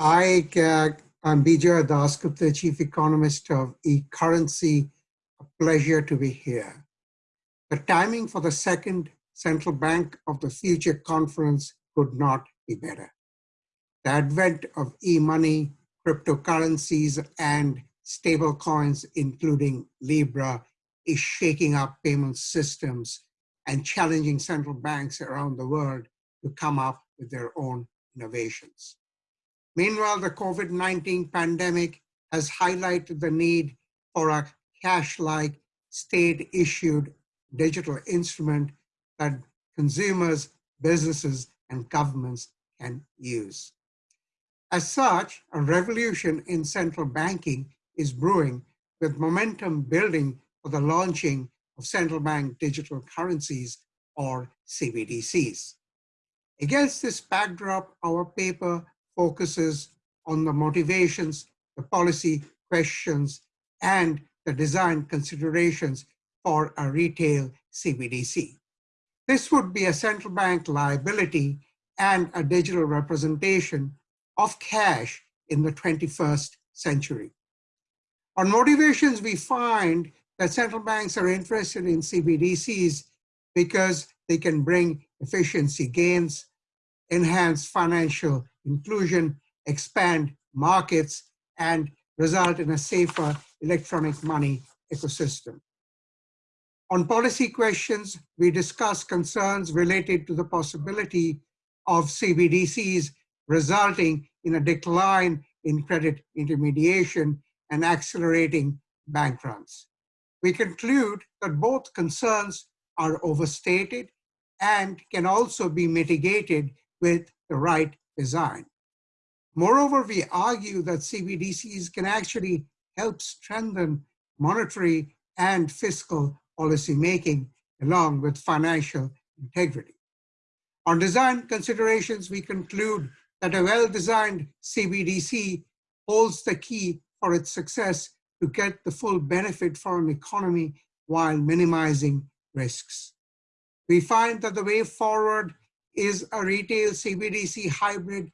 Hi, uh, I'm Bijoy Dasgupta, Chief Economist of eCurrency. A pleasure to be here. The timing for the second Central Bank of the Future conference could not be better. The advent of e-money, cryptocurrencies, and stable coins, including Libra, is shaking up payment systems and challenging central banks around the world to come up with their own innovations. Meanwhile, the COVID-19 pandemic has highlighted the need for a cash-like state-issued digital instrument that consumers, businesses, and governments can use. As such, a revolution in central banking is brewing with momentum building for the launching of central bank digital currencies or CBDCs. Against this backdrop, our paper focuses on the motivations, the policy questions, and the design considerations for a retail CBDC. This would be a central bank liability and a digital representation of cash in the 21st century. On motivations, we find that central banks are interested in CBDCs because they can bring efficiency gains, enhance financial inclusion, expand markets, and result in a safer electronic money ecosystem. On policy questions, we discuss concerns related to the possibility of CBDCs resulting in a decline in credit intermediation and accelerating bank runs. We conclude that both concerns are overstated and can also be mitigated with the right design. Moreover, we argue that CBDCs can actually help strengthen monetary and fiscal policy making along with financial integrity. On design considerations, we conclude that a well-designed CBDC holds the key for its success to get the full benefit for an economy while minimizing risks. We find that the way forward is a retail CBDC hybrid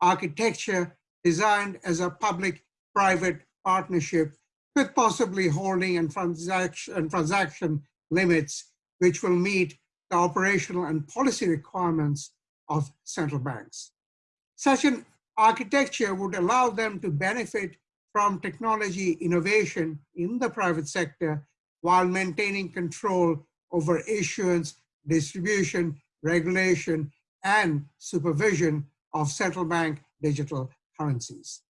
architecture designed as a public-private partnership with possibly holding and transaction, and transaction limits, which will meet the operational and policy requirements of central banks. Such an architecture would allow them to benefit from technology innovation in the private sector while maintaining control over issuance, distribution, regulation, and supervision of central bank digital currencies.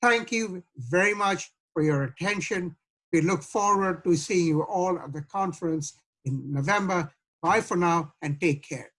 Thank you very much for your attention. We look forward to seeing you all at the conference in November. Bye for now and take care.